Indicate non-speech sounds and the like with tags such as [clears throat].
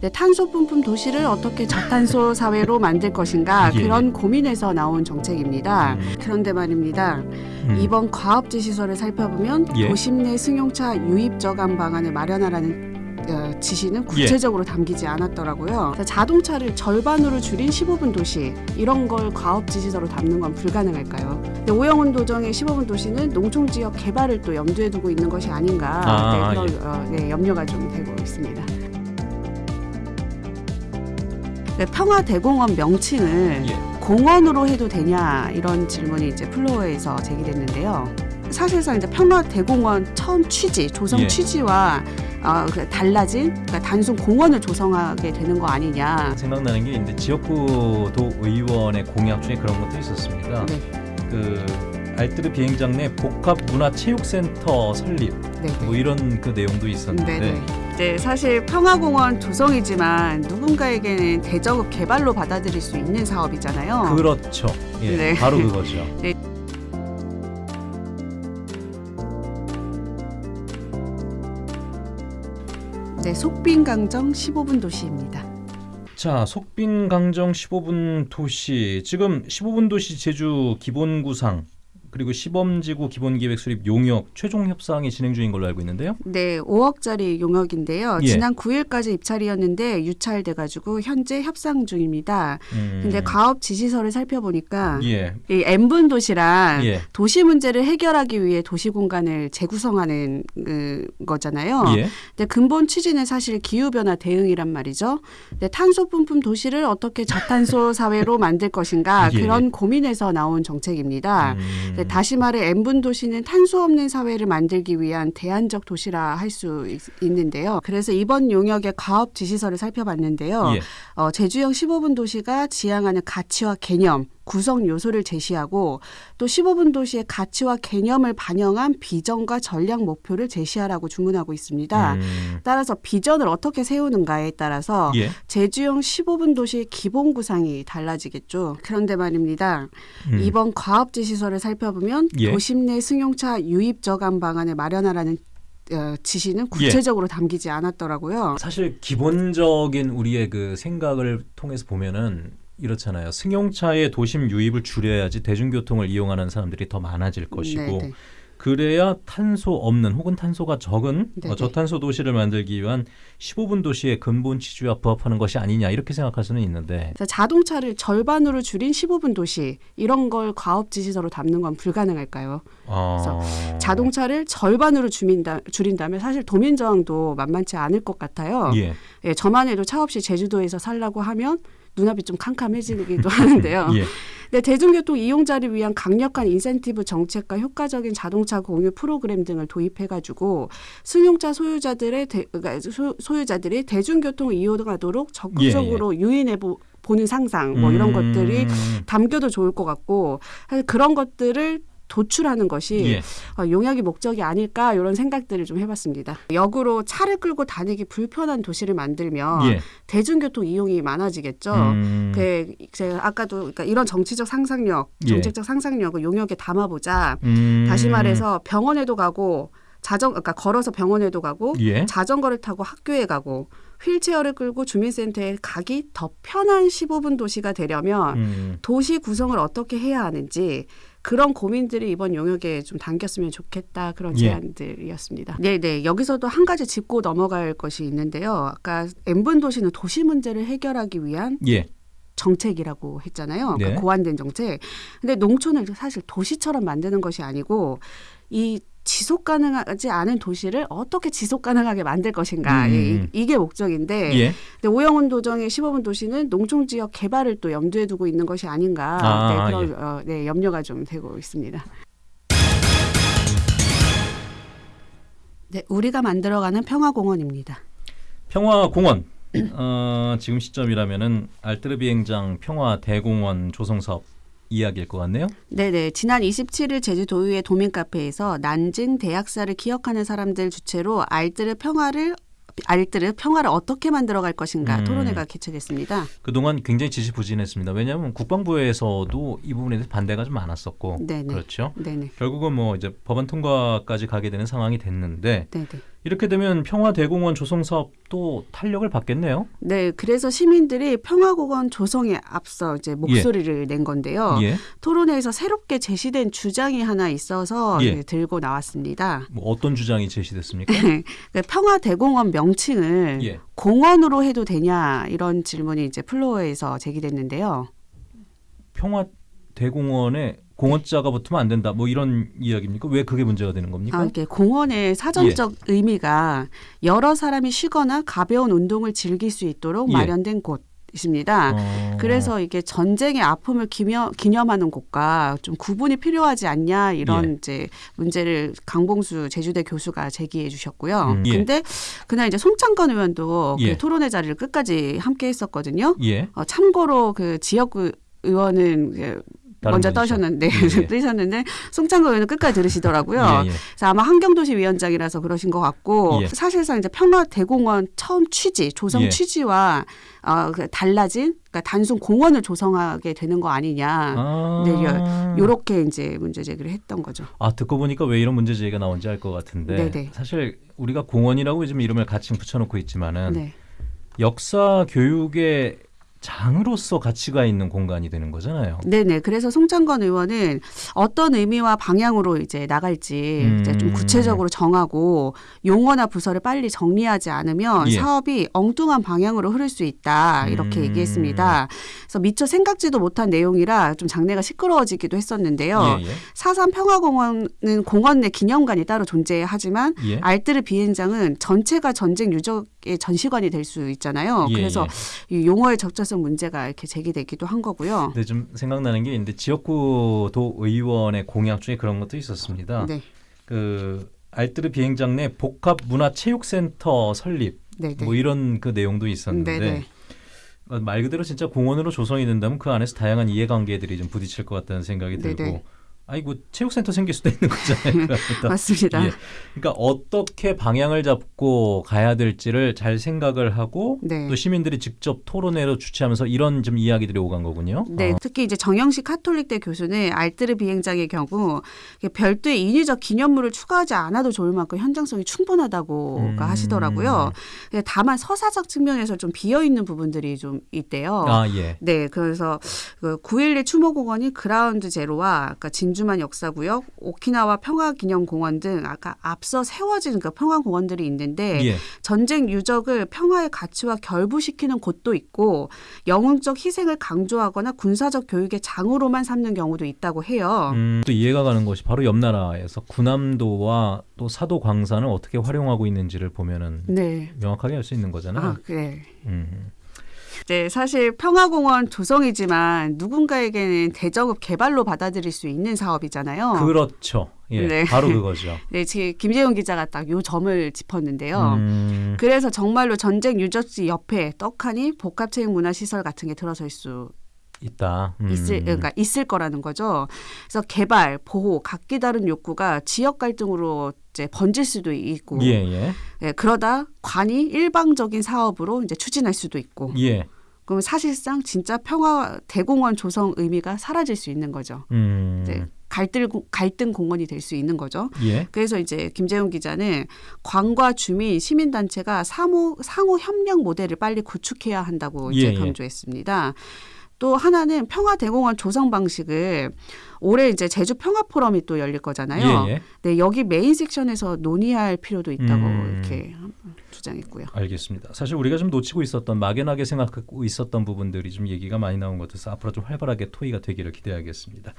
네, 탄소 뿜뿜 도시를 어떻게 저탄소 사회로 만들 것인가 [laughs] 예. 그런 고민에서 나온 정책입니다. 음. 그런데 말입니다. 음. 이번 과업지 시설을 살펴보면 예. 도심 내 승용차 유입 저감 방안을 마련하라는 어, 지시는 구체적으로 담기지 않았더라고요. 자동차를 절반으로 줄인 15분 도시 이런 걸 과업 지 시설로 담는 건 불가능할까요? 오영훈 도정의 15분 도시는 농촌 지역 개발을 또 염두에 두고 있는 것이 아닌가 아, 네, 그런 어, 네, 염려가 좀 되고 있습니다. 네, 평화대공원 명칭을 예. 공원으로 해도 되냐 이런 질문이 이제 플로어에서 제기됐는데요. 사실상 이제 평화대공원 처음 취지, 조성 예. 취지와 어, 그 달라진 그러니까 단순 공원을 조성하게 되는 거 아니냐. 생각나는 게 이제 지역구 도 의원의 공약 중에 그런 것도 있었습니다. 네, 그 알뜨르 비행장 내 복합 문화 체육센터 설립 네, 뭐 이런 그 내용도 있었는데 네, 네. 이제 사실 평화공원 조성이지만 누군가에게는 대저급 개발로 받아들일 수 있는 사업이잖아요. 그렇죠. 예, 네. 바로 [laughs] 그거죠. 네, 속빈강정 15분 도시입니다. 자, 속빈 강정 15분 도시. 지금 15분 도시 제주 기본 구상 그리고 시범지구 기본계획 수립 용역 최종 협상이 진행 중인 걸로 알고 있는데요. 네, 5억짜리 용역인데요. 예. 지난 9일까지 입찰이었는데 유찰돼 가지고 현재 협상 중입니다. 음. 근데 가업 지시서를 살펴보니까 예. 이 N분 도시랑 예. 도시 문제를 해결하기 위해 도시 공간을 재구성하는 그, 거잖아요. 예. 근데 근본 취지는 사실 기후 변화 대응이란 말이죠. 근데 탄소 뿜뿜 도시를 어떻게 저탄소 사회로 [laughs] 만들 것인가 예. 그런 고민에서 나온 정책입니다. 음. 네, 다시 말해 N분 도시는 탄소 없는 사회를 만들기 위한 대안적 도시라 할 수 있는데요. 그래서 이번 용역의 가업 지시서를 살펴봤는데요. 예. 어, 제주형 15분 도시가 지향하는 가치와 개념, 구성 요소를 제시하고 또 15분 도시의 가치와 개념을 반영한 비전과 전략 목표를 제시하라고 주문하고 있습니다. 음. 따라서 비전을 어떻게 세우는가에 따라서 예. 제주형 15분 도시의 기본 구상이 달라지겠죠. 그런데 말입니다. 음. 이번 과업지 시설을 살펴보면 예. 도심 내 승용차 유입 저감 방안을 마련하라는 어, 지시는 예. 구체적으로 담기지 않았더라고요. 사실 기본적인 우리의 그 생각을 통해서 보면은 이렇잖아요. 승용차의 도심 유입을 줄여야지 대중교통을 이용하는 사람들이 더 많아질 것이고 네, 네. 그래야 탄소 없는 혹은 탄소가 적은 네, 어, 저탄소 도시를 만들기 위한 15분 도시의 근본 취지와 부합하는 것이 아니냐 이렇게 생각할 수는 있는데 그래서 자동차를 절반으로 줄인 15분 도시 이런 걸 과업 지시서로 담는 건 불가능할까요? 어... 자동차를 절반으로 줄인다, 줄인다면 사실 도민 저항도 만만치 않을 것 같아요. 예. 예, 저만 해도 차 없이 제주도에서 살라고 하면 눈앞이 좀 캄캄해지기도 [laughs] 하는데요. 예. 네, 대중교통 이용자를 위한 강력한 인센티브 정책과 효과적인 자동차 공유 프로그램 등을 도입해가지고 승용차 소유자들의 대, 그러니까 소, 소유자들이 대중교통 이용하도록 적극적으로 유인해 보, 보는 상상 뭐 이런 음, 것들이 담겨도 좋을 것 같고 사실 그런 것들을 도출하는 것이 예. 어, 용역이 목적이 아닐까 이런 생각들을 좀 해봤습니다. 역으로 차를 끌고 다니기 불편한 도시를 만들면 예. 대중교통 이용이 많아지겠죠. 음, 그 제가 아까도 그러니까 이런 정치적 상상력, 예. 정책적 상상력을 용역에 담아보자. 음, 다시 말해서 병원에도 가고 자전 그러니까 걸어서 병원에도 가고 예. 자전거를 타고 학교에 가고 휠체어를 끌고 주민센터에 가기 더 편한 15분 도시가 되려면 음, 도시 구성을 어떻게 해야 하는지 그런 고민들이 이번 용역에 좀 담겼으면 좋겠다 그런 예. 제안들이었습니다. 네, 네. 여기서도 한 가지 짚고 넘어갈 것이 있는데요. 아까 N분 도시는 도시 문제를 해결하기 위한 예. 정책이라고 했잖아요. 네. 그 고안된 정책. 근데 농촌을 사실 도시처럼 만드는 것이 아니고 이 지속 가능하지 않은 도시를 어떻게 지속 가능하게 만들 것인가 음. 이, 게 목적인데 예. 근데 오영훈 도정의 15분 도시는 농촌 지역 개발을 또 염두에 두고 있는 것이 아닌가 아, 네, 그런 어, 네, 염려가 좀 되고 있습니다. 네, 우리가 만들어가는 평화공원입니다. 평화공원 [clears throat] 어, 지금 시점이라면은 알뜨르 비행장 평화 대공원 조성 사업 이야기일 것 같네요. 네네. 지난 27일 제주도의회 도민 카페에서 난징 대학사를 기억하는 사람들 주체로 알뜰의 평화를 알뜰의 평화를 어떻게 만들어갈 것인가 음. 토론회가 개최됐습니다. 그동안 굉장히 지지부진했습니다. 왜냐하면 국방부에서도 이 부분에 대해서 반대가 좀 많았었고 네네. 그렇죠. 네네. 결국은 뭐 이제 법안 통과까지 가게 되는 상황이 됐는데 네네. 이렇게 되면 평화대공원 조성 사업도 탄력을 받겠네요. 네, 그래서 시민들이 평화공원 조성에 앞서 이제 목소리를 낸 건데요. 예. 토론회에서 새롭게 제시된 주장이 하나 있어서 예. 네, 들고 나왔습니다. 뭐 어떤 주장이 제시됐습니까? [laughs] 그 평화대공원 명칭을 예. 공원으로 해도 되냐 이런 질문이 이제 플로어에서 제기됐는데요. 평화대공원에 공원자가 붙으면 안 된다. 뭐 이런 이야기입니까? 왜 그게 문제가 되는 겁니까? 아, 이게 공원의 사전적 예. 의미가 여러 사람이 쉬거나 가벼운 운동을 즐길 수 있도록 예. 마련된 곳입니다. 어. 그래서 이게 전쟁의 아픔을 기념, 기념하는 곳과 좀 구분이 필요하지 않냐 이런 예. 이제 문제를 강봉수 제주대 교수가 제기해 주셨고요. 음, 예. 근데 그날 이제 송창건 의원도 예. 그 토론회 자리를 끝까지 함께 했었거든요. 예. 어, 참고로 그 지역구 의원은 그 먼저. 떠셨는데 예, 예. [laughs] 뜨셨는데 송창건 의원은 끝까지 들으시더라고요. 예, 예. 그래서 아마 환경도시 위원장이라서 그러신 것 같고 예. 사실상 이제 평화대공원 처음 취지 조성 예. 취지와 어, 그 달라진 그러니까 단순 공원을 조성하게 되는 거 아니냐 아. 네, 요렇게 이제 문제 제기를 했던 거죠. 아 듣고 보니까 왜 이런 문제 제기가 나온지 알 것 같은데 네네. 사실 우리가 공원이라고 요즘 이름을 같이 붙여놓고 있지만은 네. 역사 교육의 장으로서 가치가 있는 공간이 되는 거잖아요. 네네. 그래서 송창건 의원은 어떤 의미와 방향으로 이제 나갈지 음. 이제 좀 구체적으로 정하고 용어나 부서를 빨리 정리하지 않으면 예. 사업이 엉뚱한 방향으로 흐를 수 있다 이렇게 음. 얘기했습니다. 그래서 미처 생각지도 못한 내용이라 좀 장내가 시끄러워지기도 했었는데요. 예, 예. 사산 평화공원은 공원 내 기념관이 따로 존재하지만 예. 알뜨르 비행장은 전체가 전쟁 유적의 전시관이 될 수 있잖아요. 예, 그래서 예. 이 용어의 적절성 문제가 이렇게 제기되기도 한 거고요. 근데 좀 생각나는 게 있는데 지역구 도 의원의 공약 중에 그런 것도 있었습니다. 네, 그 알뜨르 비행장 내 복합 문화 체육센터 설립 네, 네. 뭐 이런 그 내용도 있었는데 네, 네. 어, 말 그대로 진짜 공원으로 조성이 된다면 그 안에서 다양한 이해관계들이 좀 부딪힐 것 같다는 생각이 네, 들고 네. 뭐 체육센터 생길 수도 있는 거잖아요. 그러니까. [laughs] 맞습니다. 예. 그러니까 어떻게 방향을 잡고 가야 될지를 잘 생각을 하고 네. 또 시민들이 직접 토론회로 주최하면서 이런 좀 이야기들이 오간 거군요. 네, 어. 특히 이제 정영식 카톨릭대 교수는 알뜨르 비행장의 경우 별도의 인위적 기념물을 추가하지 않아도 좋을 만큼 현장성이 충분하다고 음. 하시더라고요. 근데 다만 서사적 측면에서 좀 비어 있는 부분들이 좀 있대요. 아 예. 네, 그래서 그 9.11 추모공원이 그라운드 제로와 아까 진주 만 역사구역, 오키나와 평화기념공원 등 아까 앞서 세워진 그 평화공원들이 있는데 예. 전쟁 유적을 평화의 가치와 결부시키는 곳도 있고 영웅적 희생을 강조하거나 군사적 교육의 장으로만 삼는 경우도 있다고 해요. 음, 또 이해가 가는 것이 바로 옆 나라에서 군함도와 또 사도 광산을 어떻게 활용하고 있는지를 보면은 네. 명확하게 알 수 있는 거잖아요. 아, 그래. 음. 네, 사실 평화공원 조성이지만 누군가에게는 대저급 개발로 받아들일 수 있는 사업이잖아요. 그렇죠. 예. 네. 바로 그거죠. [laughs] 네, 지금 김재용 기자가 딱 요 점을 짚었는데요. 음, 그래서 정말로 전쟁 유적지 옆에 떡하니 복합체육 문화시설 같은 게 들어설 수 있다. 음. 있을 그러니까 있을 거라는 거죠. 그래서 개발, 보호, 각기 다른 욕구가 지역 갈등으로 이제 번질 수도 있고, 예, 예. 예, 그러다 관이 일방적인 사업으로 이제 추진할 수도 있고, 예. 그럼 사실상 진짜 평화 대공원 조성 의미가 사라질 수 있는 거죠. 음. 네, 갈등 갈등 공원이 될 수 있는 거죠. 예. 그래서 이제 김재훈 기자는 관과 주민, 시민 단체가 상호 상호 협력 모델을 빨리 구축해야 한다고 이제 예, 예. 강조했습니다. 또 하나는 평화대공원 조성 방식을 올해 이제 제주 평화 포럼이 또 열릴 거잖아요. 예, 예. 네, 여기 메인 섹션에서 논의할 필요도 있다고 음. 이렇게 주장했고요. 알겠습니다. 사실 우리가 좀 놓치고 있었던 막연하게 생각하고 있었던 부분들이 좀 얘기가 많이 나온 것 같아서 앞으로 좀 활발하게 토의가 되기를 기대하겠습니다.